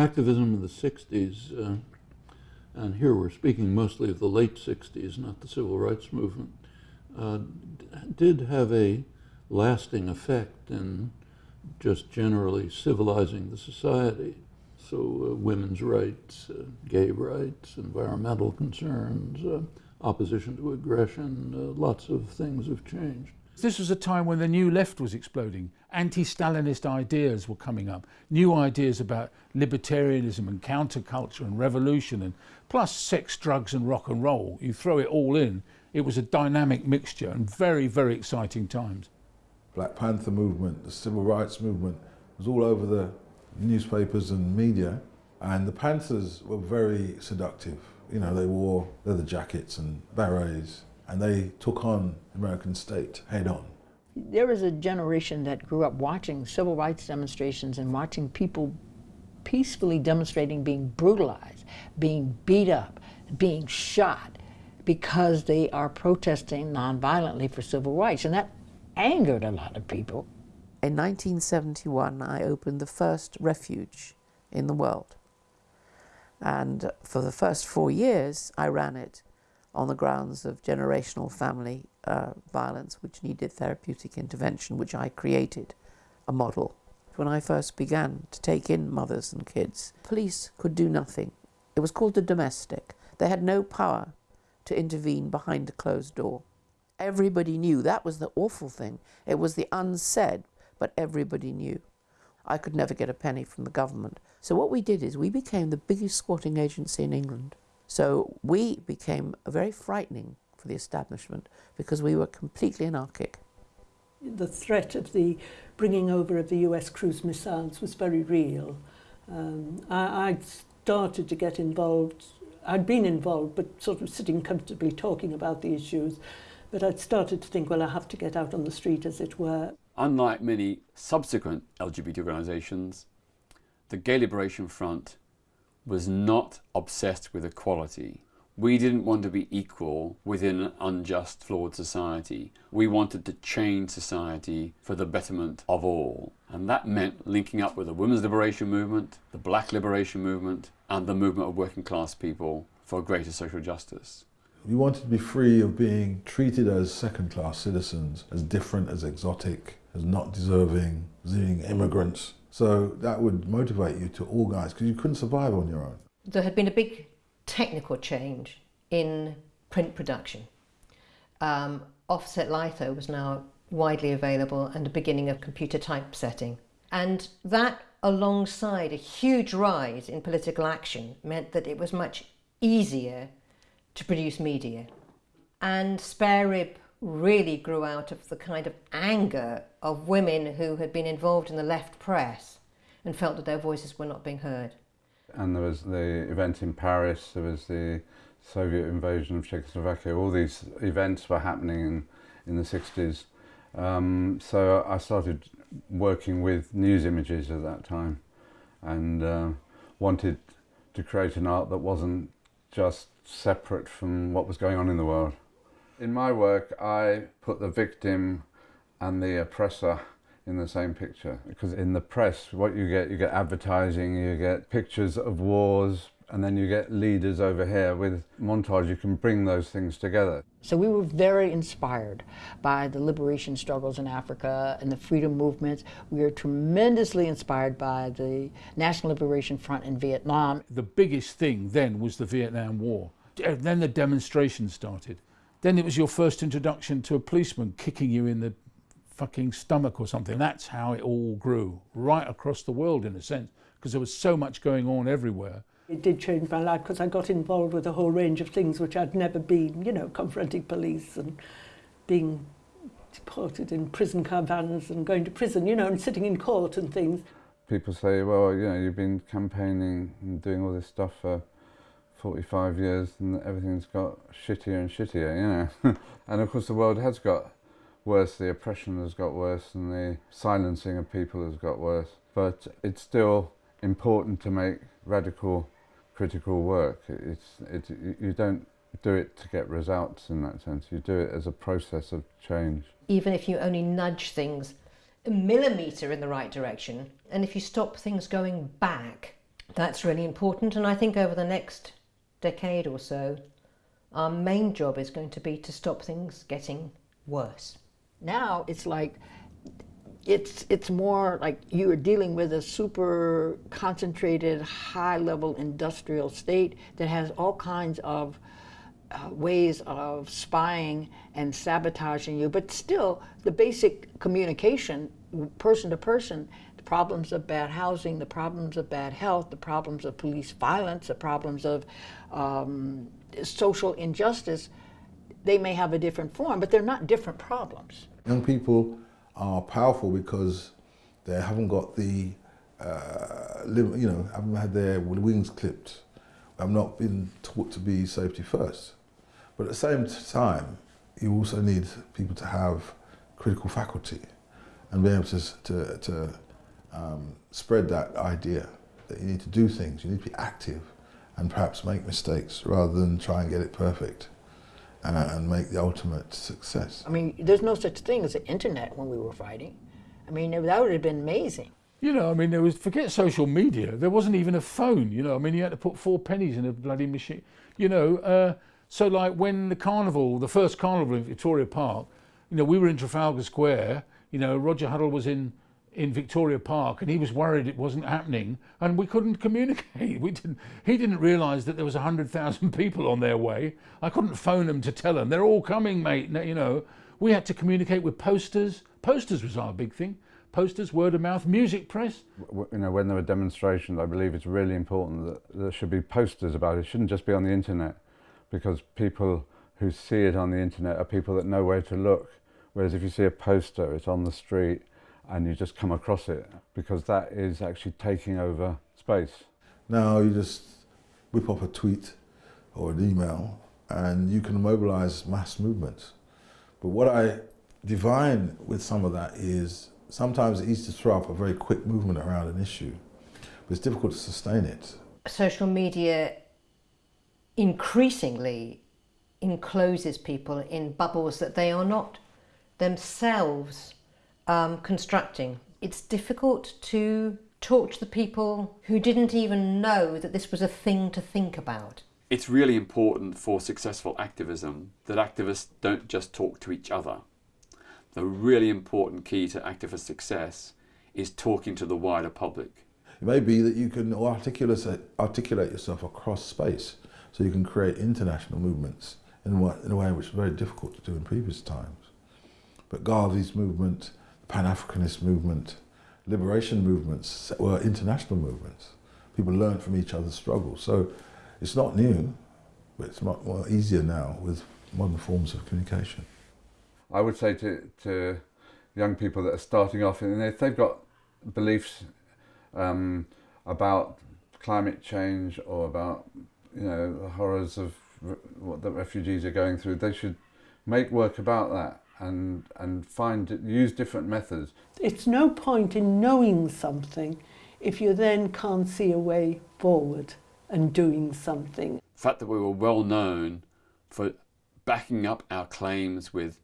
activism in the 60s, uh, and here we're speaking mostly of the late 60s, not the civil rights movement, uh, did have a lasting effect in just generally civilizing the society. So uh, women's rights, uh, gay rights, environmental concerns, uh, opposition to aggression, uh, lots of things have changed. This was a time when the new left was exploding. Anti-Stalinist ideas were coming up. New ideas about libertarianism and counterculture and revolution and plus sex, drugs and rock and roll. You throw it all in, it was a dynamic mixture and very, very exciting times. Black Panther movement, the civil rights movement was all over the newspapers and media and the Panthers were very seductive. You know, they wore leather jackets and berets and they took on the American state head on. There was a generation that grew up watching civil rights demonstrations and watching people peacefully demonstrating being brutalized, being beat up, being shot because they are protesting nonviolently for civil rights. And that angered a lot of people. In 1971, I opened the first refuge in the world. And for the first four years, I ran it on the grounds of generational family uh, violence, which needed therapeutic intervention, which I created a model. When I first began to take in mothers and kids, police could do nothing. It was called the domestic. They had no power to intervene behind a closed door. Everybody knew. That was the awful thing. It was the unsaid, but everybody knew. I could never get a penny from the government. So what we did is we became the biggest squatting agency in England. So we became very frightening for the establishment because we were completely anarchic. The threat of the bringing over of the US cruise missiles was very real. Um, I, I'd started to get involved, I'd been involved, but sort of sitting comfortably talking about the issues, but I'd started to think, well, I have to get out on the street, as it were. Unlike many subsequent LGBT organisations, the Gay Liberation Front was not obsessed with equality. We didn't want to be equal within an unjust, flawed society. We wanted to change society for the betterment of all. And that meant linking up with the women's liberation movement, the black liberation movement, and the movement of working class people for greater social justice. We wanted to be free of being treated as second class citizens, as different, as exotic, as not deserving, as being immigrants. So that would motivate you to organise because you couldn't survive on your own. There had been a big technical change in print production. Um, offset litho was now widely available and the beginning of computer typesetting. And that alongside a huge rise in political action meant that it was much easier to produce media. And spare rib really grew out of the kind of anger of women who had been involved in the left press and felt that their voices were not being heard. And there was the event in Paris, there was the Soviet invasion of Czechoslovakia, all these events were happening in, in the 60s. Um, so I started working with news images at that time and uh, wanted to create an art that wasn't just separate from what was going on in the world. In my work, I put the victim and the oppressor in the same picture. Because in the press what you get you get advertising you get pictures of wars and then you get leaders over here with montage. You can bring those things together. So we were very inspired by the liberation struggles in Africa and the freedom movements. We were tremendously inspired by the National Liberation Front in Vietnam. The biggest thing then was the Vietnam War. Then the demonstrations started then it was your first introduction to a policeman kicking you in the fucking stomach or something. That's how it all grew, right across the world in a sense, because there was so much going on everywhere. It did change my life because I got involved with a whole range of things which I'd never been, you know, confronting police and being deported in prison car vans and going to prison, you know, and sitting in court and things. People say, well, you know, you've been campaigning and doing all this stuff for 45 years and everything's got shittier and shittier, you know. and of course the world has got worse, the oppression has got worse and the silencing of people has got worse. But it's still important to make radical critical work. It's, it, you don't do it to get results in that sense, you do it as a process of change. Even if you only nudge things a millimetre in the right direction, and if you stop things going back That's really important, and I think over the next decade or so, our main job is going to be to stop things getting worse. Now it's like it's it's more like you are dealing with a super concentrated, high level industrial state that has all kinds of uh, ways of spying and sabotaging you, but still the basic communication, person to person, the problems of bad housing, the problems of bad health, the problems of police violence, the problems of um, social injustice, they may have a different form, but they're not different problems. Young people are powerful because they haven't got the, uh, you know, haven't had their wings clipped, I've not been taught to be safety first. But at the same time, you also need people to have critical faculty and be able to, to, to um, spread that idea that you need to do things, you need to be active and perhaps make mistakes rather than try and get it perfect and, and make the ultimate success. I mean, there's no such thing as the internet when we were fighting. I mean, that would have been amazing. You know, I mean, there was, forget social media, there wasn't even a phone, you know, I mean, you had to put four pennies in a bloody machine, you know. Uh, so, like, when the carnival, the first carnival in Victoria Park, you know, we were in Trafalgar Square, you know, Roger Huddle was in in Victoria Park and he was worried it wasn't happening and we couldn't communicate. We didn't, he didn't realise that there was 100,000 people on their way. I couldn't phone them to tell them, they're all coming, mate. You know, we had to communicate with posters. Posters was our big thing. Posters, word of mouth, music press. You know, when there are demonstrations, I believe it's really important that there should be posters about it. It shouldn't just be on the internet because people who see it on the internet are people that know where to look. Whereas if you see a poster, it's on the street, and you just come across it because that is actually taking over space. Now you just whip up a tweet or an email and you can mobilize mass movements. But what I divine with some of that is sometimes it's easy to throw up a very quick movement around an issue, but it's difficult to sustain it. Social media increasingly encloses people in bubbles that they are not themselves um, constructing. It's difficult to talk to the people who didn't even know that this was a thing to think about. It's really important for successful activism that activists don't just talk to each other. The really important key to activist success is talking to the wider public. It may be that you can articulate, articulate yourself across space so you can create international movements in, in a way which is very difficult to do in previous times. But Garvey's movement, Pan-Africanist movement, liberation movements were international movements. People learned from each other's struggles. So it's not new, but it's much more easier now with modern forms of communication. I would say to, to young people that are starting off, and if they've got beliefs um, about climate change or about you know the horrors of what the refugees are going through, they should make work about that and, and find, use different methods. It's no point in knowing something if you then can't see a way forward and doing something. The fact that we were well known for backing up our claims with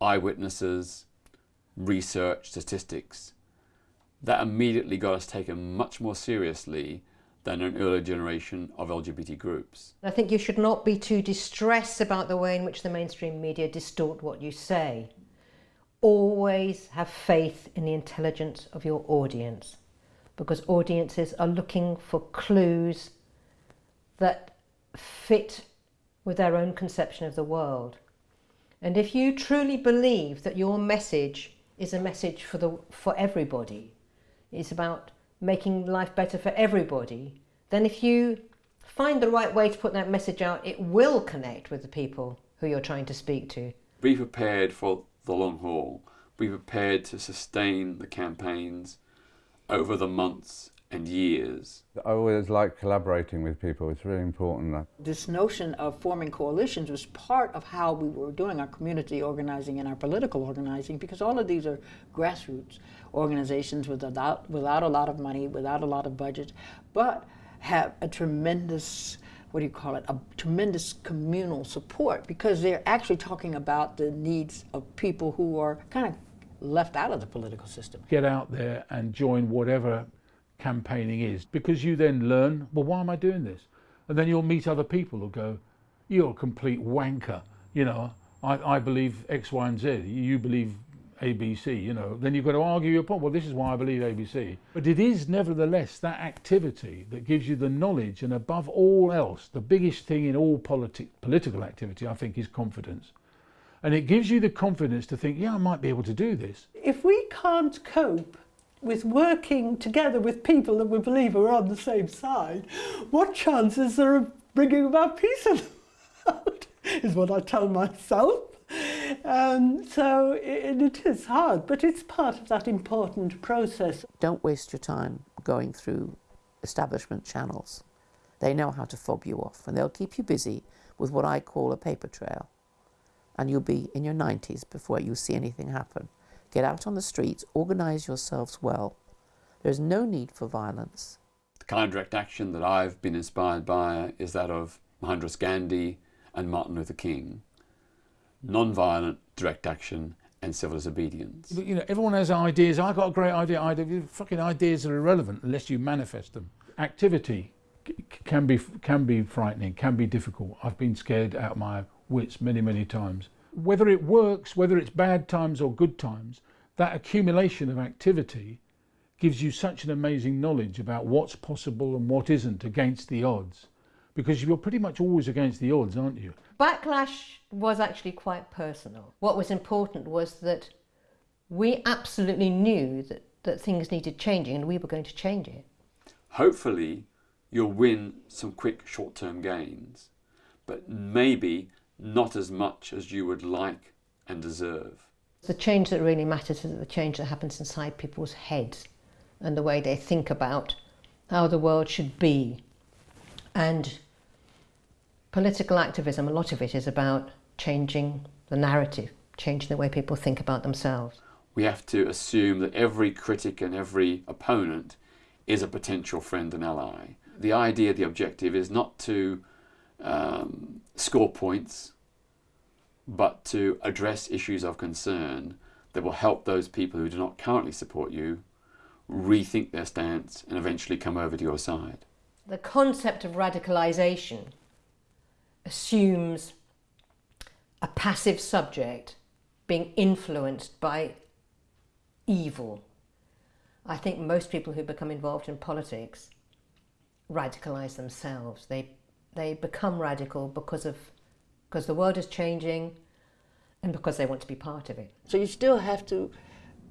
eyewitnesses, research, statistics, that immediately got us taken much more seriously than an earlier generation of LGBT groups. I think you should not be too distressed about the way in which the mainstream media distort what you say. Always have faith in the intelligence of your audience because audiences are looking for clues that fit with their own conception of the world. And if you truly believe that your message is a message for, the, for everybody, it's about making life better for everybody, then if you find the right way to put that message out, it will connect with the people who you're trying to speak to. Be prepared for the long haul. Be prepared to sustain the campaigns over the months and years. I always like collaborating with people. It's really important. This notion of forming coalitions was part of how we were doing our community organizing and our political organizing because all of these are grassroots organizations without, without a lot of money, without a lot of budget, but have a tremendous what do you call it, a tremendous communal support because they're actually talking about the needs of people who are kind of left out of the political system. Get out there and join whatever campaigning is because you then learn, well, why am I doing this? And then you'll meet other people who go, you're a complete wanker. You know, I, I believe X, Y, and Z. You believe ABC, you know. Then you've got to argue your point. Well, this is why I believe ABC. But it is nevertheless that activity that gives you the knowledge, and above all else, the biggest thing in all politi- political activity, I think, is confidence. And it gives you the confidence to think, yeah, I might be able to do this. If we can't cope with working together with people that we believe are on the same side, what chances are of bringing about peace in the world? Is what I tell myself. Um, so it, it is hard, but it's part of that important process. Don't waste your time going through establishment channels. They know how to fob you off and they'll keep you busy with what I call a paper trail. And you'll be in your 90s before you see anything happen. Get out on the streets, organise yourselves well. There's no need for violence. The kind of direct action that I've been inspired by is that of Mahatma Gandhi and Martin Luther King. Non-violent direct action and civil disobedience. But, you know, everyone has ideas. I've got a great idea. idea. Fucking ideas are irrelevant unless you manifest them. Activity can be can be frightening, can be difficult. I've been scared out of my wits many, many times. Whether it works, whether it's bad times or good times, that accumulation of activity gives you such an amazing knowledge about what's possible and what isn't against the odds. Because you're pretty much always against the odds, aren't you? Backlash was actually quite personal. What was important was that we absolutely knew that, that things needed changing and we were going to change it. Hopefully, you'll win some quick short-term gains, but maybe not as much as you would like and deserve. The change that really matters is the change that happens inside people's heads and the way they think about how the world should be. And political activism, a lot of it is about changing the narrative, changing the way people think about themselves. We have to assume that every critic and every opponent is a potential friend and ally. The idea, the objective is not to um, score points, but to address issues of concern that will help those people who do not currently support you rethink their stance and eventually come over to your side. The concept of radicalisation assumes a passive subject being influenced by evil. I think most people who become involved in politics radicalise themselves. They, they become radical because, of, because the world is changing and because they want to be part of it. So you still have to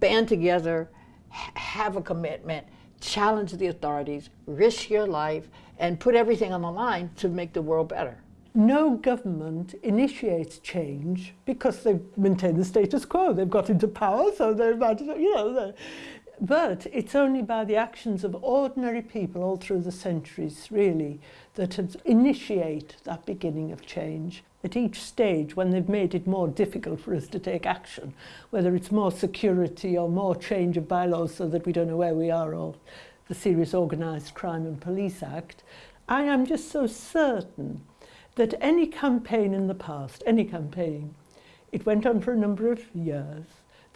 band together, ha- have a commitment, challenge the authorities, risk your life, and put everything on the line to make the world better. No government initiates change because they maintain the status quo. They've got into power, so they're about to, you know. But it's only by the actions of ordinary people all through the centuries, really, that initiate that beginning of change. At each stage, when they've made it more difficult for us to take action, whether it's more security or more change of bylaws so that we don't know where we are, or the Serious Organised Crime and Police Act, I am just so certain that any campaign in the past, any campaign, it went on for a number of years,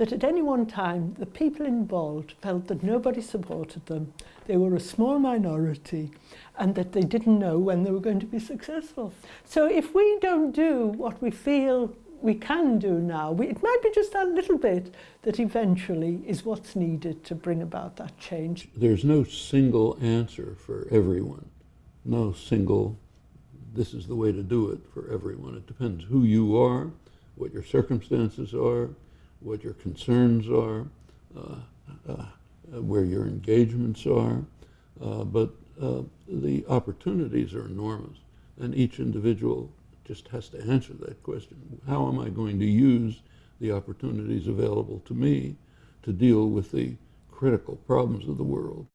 that at any one time the people involved felt that nobody supported them, they were a small minority, and that they didn't know when they were going to be successful. So if we don't do what we feel we can do now, we, it might be just that little bit that eventually is what's needed to bring about that change. There's no single answer for everyone. No single, this is the way to do it for everyone. It depends who you are, what your circumstances are, what your concerns are, uh, uh, where your engagements are. Uh, but uh, the opportunities are enormous, and each individual just has to answer that question. How am I going to use the opportunities available to me to deal with the critical problems of the world?